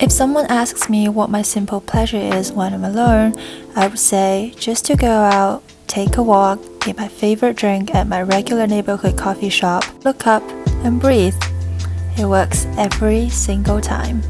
If someone asks me what my simple pleasure is when I'm alone, I would say just to go out, take a walk, get my favorite drink at my regular neighborhood coffee shop, look up, and breathe. It works every single time.